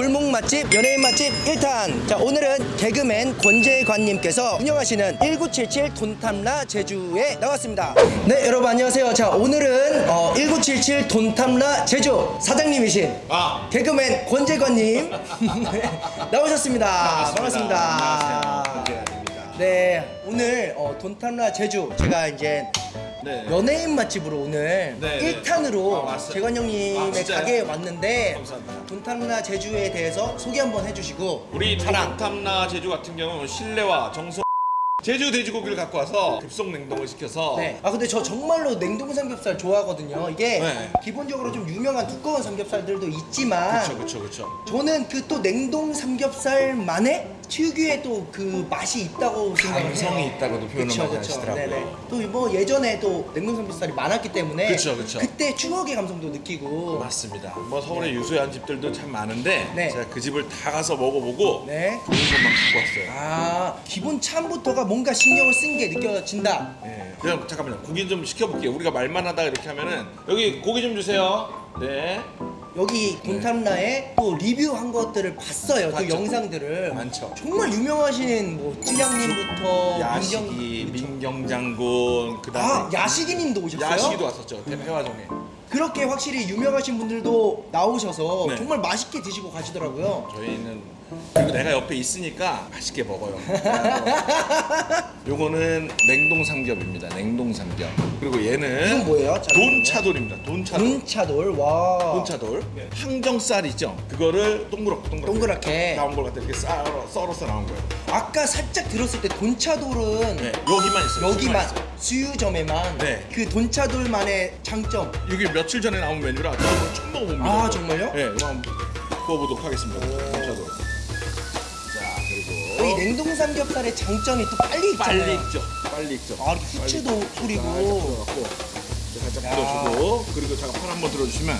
골목 맛집 연예인 맛집 1탄 자 오늘은 개그맨 권재관님께서 운영하시는 1977 돈탐라 제주에 나왔습니다 네 여러분 안녕하세요 자 오늘은 어, 1977 돈탐라 제주 사장님이신 아. 개그맨 권재관님 네, 나오셨습니다 반갑습니다 안녕하세요. 권재관입니다. 네 오늘 어, 돈탐라 제주 제가 이제 네. 연예인 맛집으로 오늘 네, 네. 1탄으로 아. 재관 형님의 아? 가게에 왔는데 감사합니다. 돈탐라 제주에 대해서 소개 한번 해주시고 우리 자랑 탐나 제주 같은 경우는 실내와 정성 제주 돼지고기를 갖고 와서 급속 냉동을 시켜서 네. 아 근데 저 정말로 냉동 삼겹살 좋아하거든요. 이게 네. 기본적으로 좀 유명한 두꺼운 삼겹살들도 있지만 그쵸 그쵸 그쵸 저는 그 또 냉동 삼겹살만의 특유의 또 그 맛이 있다고 생각을 해요. 감성이 있다고도 표현을 많이. 하시더라고요. 네네. 또뭐 예전에 또 냉동 삼겹살이 많았기 때문에 그쵸, 그쵸. 때 추억의 감성도 느끼고 맞습니다 뭐 서울에 유수한 집들도 참 많은데 네. 제가 그 집을 다 가서 먹어보고 네. 좋은 것만 갖고 왔어요 아 기본 참부터가 뭔가 신경을 쓴 게 느껴진다. 네. 그럼 잠깐만요 고기 좀 시켜볼게요 우리가 말만 하다가 이렇게 하면은 여기 고기 좀 주세요 네 여기 돈탐라에 또 리뷰한 것들을 봤어요. 그 봤죠. 영상들을. 많죠. 정말 유명하신 뭐 찌량님부터 야식이 민경장군 그아 다음에 야식이님도 오셨어요? 야식이도 왔었죠 대패화정에 그렇게 확실히 유명하신 분들도 나오셔서 네. 정말 맛있게 드시고 가시더라고요. 저희는 그리고 내가 옆에 있으니까 맛있게 먹어요. 요거는 냉동 삼겹입니다. 냉동 삼겹. 그리고 얘는 이건 뭐예요? 자, 돈차돌입니다. 돈차돌. 돈차돌 와. 돈차돌. 항정살 있죠? 그거를 동그랗게 동그랗게 동그랗게. 나온 걸 갖다 이렇게 썰어, 썰어서 나온 거예요. 아까 살짝 들었을 때 돈차돌은 네, 여기만 있어요. 여기만. 수유점에만 네. 그 돈차돌만의 장점. 이게 며칠 전에 나온 메뉴라 저는 처음 먹어봅니다. 아. 정말요? 네, 이거 한번 구워보도록 하겠습니다. 돈차돌. 자, 그리고 이 냉동 삼겹살의 장점이 또 빨리 익잖아요. 빨리 익죠. 빨리 익죠. 아, 이렇게 후추도 이렇게 살짝 야. 뿌려주고 그리고 제가 판 한번 들어주시면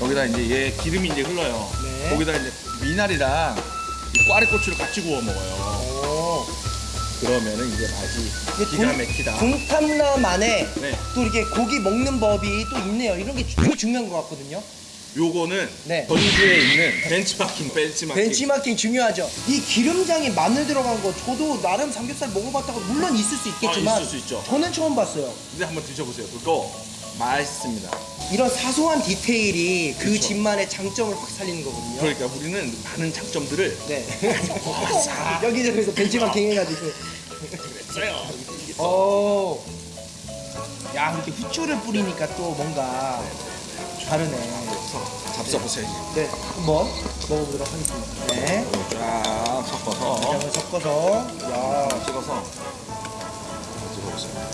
여기다 이제 얘 기름이 이제 흘러요. 네. 거기다 이제 미나리랑 이 꽈리고추를 같이 구워 먹어요. 오. 그러면은 이제 맛이 이게 기가 돈- 막히다. 돈탐라만의 네. 또 이렇게 고기 먹는 법이 또 있네요. 이런 게 되게 중요한 것 같거든요. 요거는 네. 전주에 있는 벤치마킹 벤치마킹. 벤치마킹 중요하죠. 이 기름장에 마늘 들어간 거 저도 나름 삼겹살 먹어봤다가 물론 있을 수 있겠지만 아, 있을 수 있죠. 저는 처음 봤어요. 근데 한번 드셔보세요. 그거 맛있습니다. 이런 사소한 디테일이 그 그쵸. 집만의 장점을 확 살리는 거거든요. 그러니까 우리는 많은 장점들을 네. 싹 여기저기서 벤치마킹 해가지고. 써요. 어. 야 이렇게 후추를 뿌리니까 또 뭔가 다르네. 잡숴보세요. 네, 한번 먹어보도록 하겠습니다. 네. 쫙 섞어서 양을 섞어서, 야, 찍어서 찍어보세요.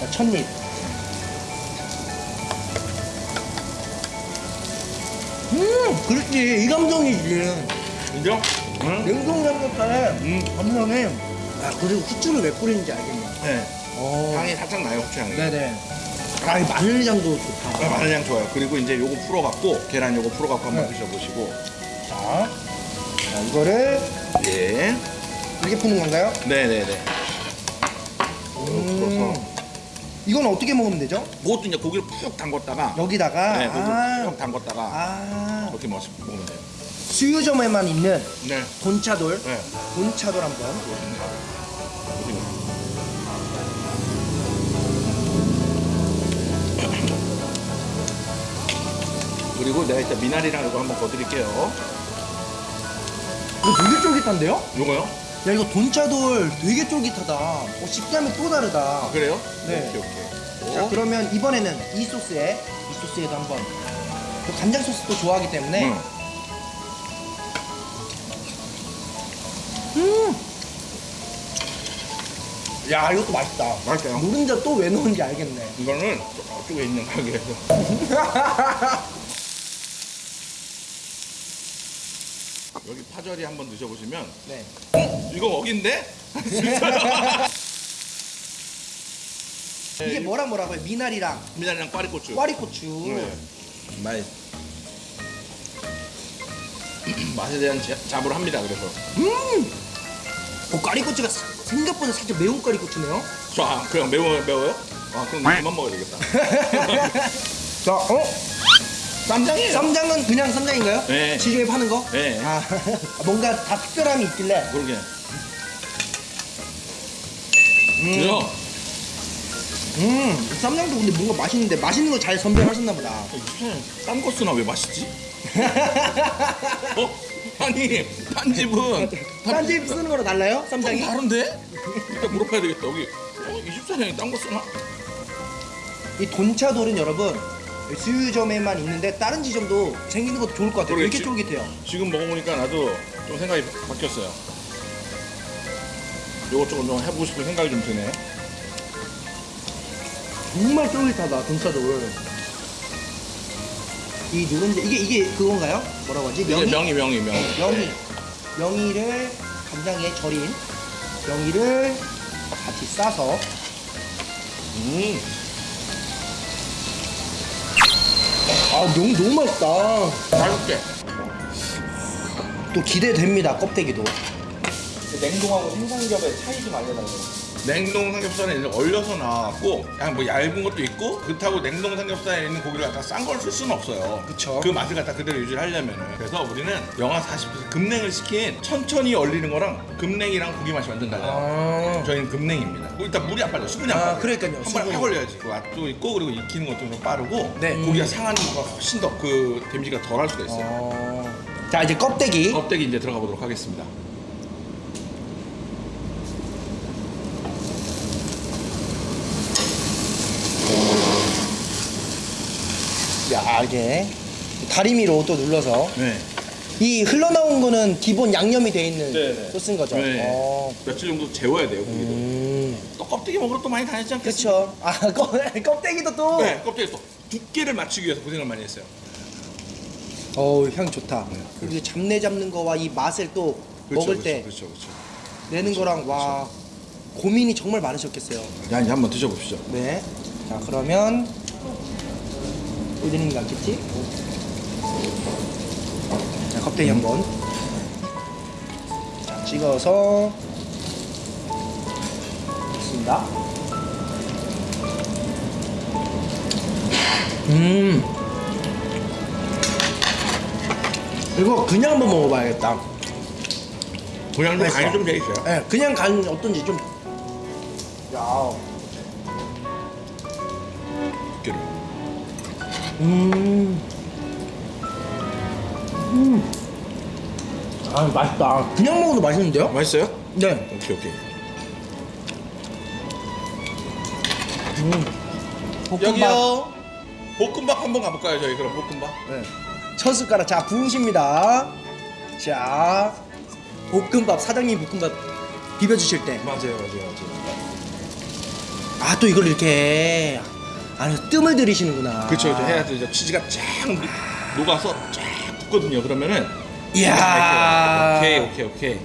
자, 첫입. 음, 그렇지. 이 감성이지. 인정? 응? 냉동 삼겹살에 음. 감성이. 아, 그리고 후추를 왜 뿌리는지 알겠네. 네. 어. 향이 살짝 나요, 후추향이. 네네. 아, 이 마늘향도 좋다. 아, 마늘향 좋아요. 그리고 이제 요거 풀어갖고 계란 요거 풀어갖고 한번 네. 드셔보시고. 자, 자, 이거를 예. 이렇게 푸는 건가요? 네네네. 음. 이건 어떻게 먹으면 되죠? 그것도 이제 고기를 푹 담궜다가. 여기다가. 네, 고기를 아, 푹 담궜다가 아. 이렇게 먹- 먹으면 돼요. 수유점에만 있는 네. 돈차돌. 네. 돈차돌 한번. 그리고 내가 일단 미나리랑 이거 한번 거드릴게요. 이거 되게 쫄깃한데요? 요거요? 야 이거 돈차돌 되게 쫄깃하다. 어, 식감이 또 다르다. 아, 그래요? 네. 오케이, 오케이. 자 어? 그러면 이번에는 이 소스에 이 소스에도 한번 또 간장 소스도 좋아하기 때문에 응. 음. 야 이것도 맛있다. 맛있어요. 노른자 또 왜 넣은지 알겠네. 이거는 저쪽에 있는 가게에서. 여기 파절이 한번 드셔보시면 네. 이거 먹인데? 이게 뭐랑 뭐라고요? 미나리랑 미나리랑 꽈리고추. 꽈리고추. 네. 맛. 맛에 대한 자- 자부를 합니다. 그래서 어, 꽈리고추가 사- 생각보다 살짝 매운 꽈리고추네요. 저 아, 그냥 매워 매워요? 아 그럼 그만 먹어야 되겠다. 자, 어? 쌈장이에요. 쌈장은 그냥 쌈장인가요? 네. 시중에 파는 거? 네. 아, 뭔가 다 특별함이 있길래. 그러게. 그죠? 음, 쌈장도 근데 뭔가 맛있는데 맛있는 걸 잘 선별하셨나 보다. 딴거 쓰나 왜 맛있지? 어? 아니 딴 집은 딴 집 쓰는 거랑 달라요? 좀 쌈장이? 다른데? 일단 물어봐야 되겠다 여기 어? 24년이 딴 거 쓰나? 이 돈차돌은 여러분 수유점에만 있는데 다른 지점도 생기는 것도 좋을 것 같아요. 왜 이렇게. 쫄깃해요? 지금 먹어보니까 나도 좀 생각이 바뀌었어요 요것저것 좀 해보고 싶은 생각이 좀 드네 정말 쫄깃하다 돈차돌. 이 누른지 이게 이게 그건가요? 뭐라고 하지? 명이? 명이 명이 명이 명이 명이를 간장에 절인 명이를 같이 싸서 음 너무 너무 맛있다. 맛있게 또 기대됩니다 껍데기도. 냉동하고 생삼겹의 차이 좀 알려달래요. 냉동 삼겹살은 이제 얼려서 나왔고 그냥 뭐 얇은 것도 있고 그렇다고 냉동 삼겹살에 있는 고기를 갖다 싼 걸 쓸 수는 없어요 그쵸. 그 맛을 갖다 그대로 유지하려면은 그래서 우리는 영하 40도에서 급냉을 시킨 천천히 얼리는 거랑 급냉이랑 고기 맛이 완전 달라요 아. 저희는 급냉입니다 일단 물이 안 빠져 수분이 안 아, 빠져 그러니까요. 한번 수분이. 확 얼려야지 그 맛도 있고 그리고 익히는 것도 좀 빠르고 네. 고기가 상하는 거가 훨씬 더 그 데미지가 덜 할 수가 있어요 어... 자 이제 껍데기. 껍데기 이제 들어가 보도록 하겠습니다 야 이게 다리미로 또 눌러서 네 이 흘러나온 거는 기본 양념이 돼 있는 네네. 소스인 거죠. 네. 어. 며칠 정도 재워야 돼요 고기를 음. 또 껍데기 먹으러 또 많이 다녔지 않겠어요? 그쵸. 아 껍, 껍데기도 또. 네, 껍데기 또 두께를 맞추기 위해서 고생을 많이 했어요. 어우 향 좋다. 그리고 이제 잡내 잡는 거와 이 맛을 또 먹을 때 그렇죠, 그렇죠. 내는 거랑 와 고민이 정말 많으셨겠어요. 야, 이제 한번 드셔보시죠. 네. 자 그러면 어디는 않겠지? 자 껍데기 한번. 자 찍어서 좋습니다. 음. 이거 그냥 한번 먹어봐야겠다. 그냥 좀. 간이 좀 돼 있어요. 예, 그냥 간 어떤지 좀. 야. 음. 음. 아 맛있다. 그냥 먹어도 맛있는데요? 맛있어요? 네. 오케이, 오케이. 음. 볶음밥. 여기요. 볶음밥 한번 가볼까요, 저희 그럼 볶음밥? 네. 첫 숟가락 자 부으십니다. 자 볶음밥 사장님 볶음밥 비벼 주실 때. 맞아요, 맞아요, 맞아요. 아 또 이걸 이렇게 안에서 뜸을 들이시는구나. 그렇죠, 그렇죠. 해야 되죠. 치즈가 쫙 녹- 녹아서 쫙 붙거든요. 그러면은 이야. 오케이, 오케이, 오케이.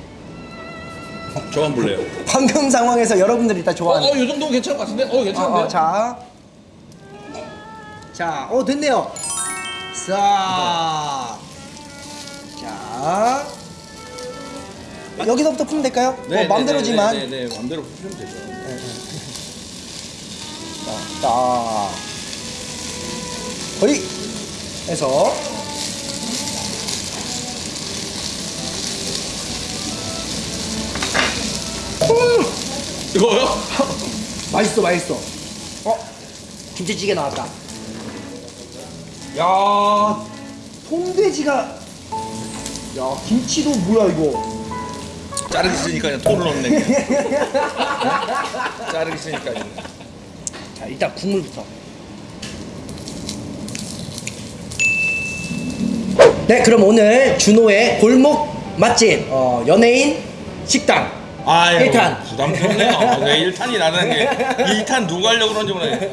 저 한번 볼래요? 방금 상황에서 여러분들이 다 어, 좋아하는. 어, 이 정도면 괜찮을 것 같은데? 어, 괜찮은데? 어, 어, 자. 자, 어, 됐네요. 자. 자. 여기서부터 풀면 될까요? 뭐 맘대로지만. 네, 네, 네, 맘대로 푸시면 되죠. 자, 자. 거의 해서 이거요? 맛있어, 맛있어. 어, 김치찌개 나왔다. 야, 통돼지가. 야, 김치도 뭐야 이거? 자르기 싫으니까 그냥 토를 넣네. 그냥. 자르기 싫으니까. 자, 일단 국물부터. 네, 그럼 오늘 준호의 골목 맛집 어, 연예인 식당 아유, 일탄. 부담스럽네요. 아, 왜 1탄이 나는 게 2탄 누가 하려고 그런지 모르겠네.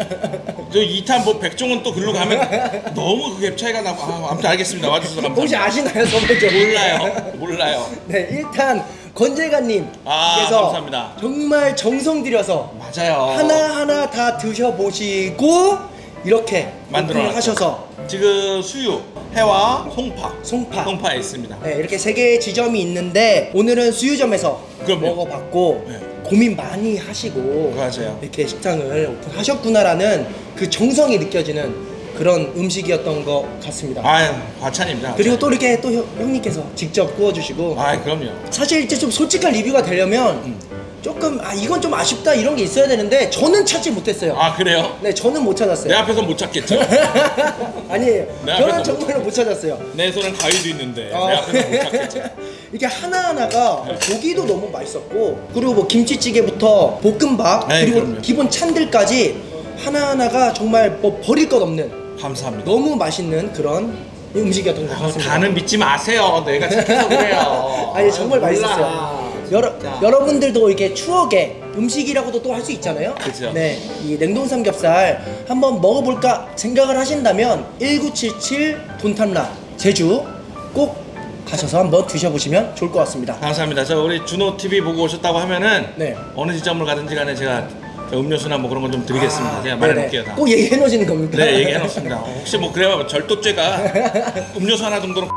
저 2탄 뭐 백종원 또 글로 가면 너무 그갭 차이가 나고 아, 아무튼 알겠습니다. 와주셔서 감사합니다. 혹시 아시나요, 선배님? 몰라요. 몰라요. 네, 일단 권재관님 아, 감사합니다. 정말 정성 들여서 맞아요. 하나 하나 다 드셔보시고 이렇게 만들어. 하셔서 지금 수유, 해와 송파. 송파. 송파에 있습니다. 네, 이렇게 세 개의 지점이 있는데 오늘은 수유점에서 그럼요. 먹어봤고 네. 고민 많이 하시고 맞아요. 이렇게 식당을 오픈하셨구나라는 그 정성이 느껴지는 그런 음식이었던 것 같습니다. 아 과찬입니다. 그리고 또 이렇게 또 형, 형님께서 직접 구워주시고 아 그럼요. 사실 이제 좀 솔직한 리뷰가 되려면 조금 아 이건 좀 아쉽다 이런 게 있어야 되는데 저는 찾지 못했어요. 아 그래요? 네, 저는 못 찾았어요. 내 앞에서 못 찾겠죠? 아니에요. 내 저는 정말로 못 찾았어요. 내 손엔 가위도 있는데 어. 내 앞에서 못 찾겠죠? 이게 하나하나가 고기도 너무 맛있었고 그리고 뭐 김치찌개부터 볶음밥 네, 그리고 그럼요. 기본 찬들까지 하나하나가 정말 뭐 버릴 것 없는 감사합니다. 너무 맛있는 그런 음식이었던 것 어, 같습니다. 다는 믿지 마세요. 내가 착해서 그래요. 아니 정말 몰라. 맛있었어요. 여러 여러분들도 이렇게 추억의 음식이라고도 또 할 수 있잖아요. 그죠. 네, 이 냉동 삼겹살 한번 먹어볼까 생각을 하신다면 1977 돈탐라 제주 꼭 가셔서 한번 드셔보시면 좋을 것 같습니다. 감사합니다. 저 우리 준호 TV 보고 오셨다고 하면은 네. 어느 지점을 가든지 간에 제가 저 음료수나 뭐 그런 건 좀 드리겠습니다. 제가 말해놓을게요. 다. 아, 꼭 얘기해 놓으시는 겁니까? 네 얘기해 놓습니다. 혹시 뭐 그래야 절도죄가 음료수 하나 정도는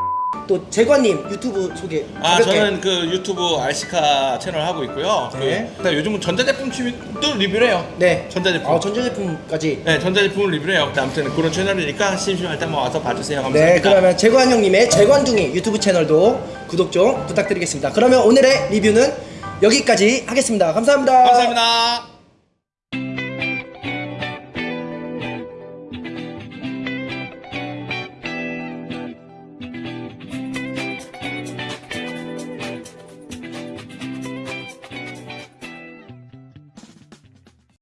또 재관님 유튜브 소개. 아 가볍게. 저는 그 유튜브 알시카 채널 하고 있고요. 네. 그, 요즘은 전자제품 취미도 리뷰를 해요. 네 전자제품. 아 전자제품까지. 네 전자제품을 리뷰를 해요. 아무튼 그런 채널이니까 심심할 때 한번 와서 봐주세요. 감사합니다. 네, 그러면 재관 형님의 재관둥이 유튜브 채널도 구독 좀 부탁드리겠습니다. 그러면 오늘의 리뷰는 여기까지 하겠습니다. 감사합니다. 감사합니다.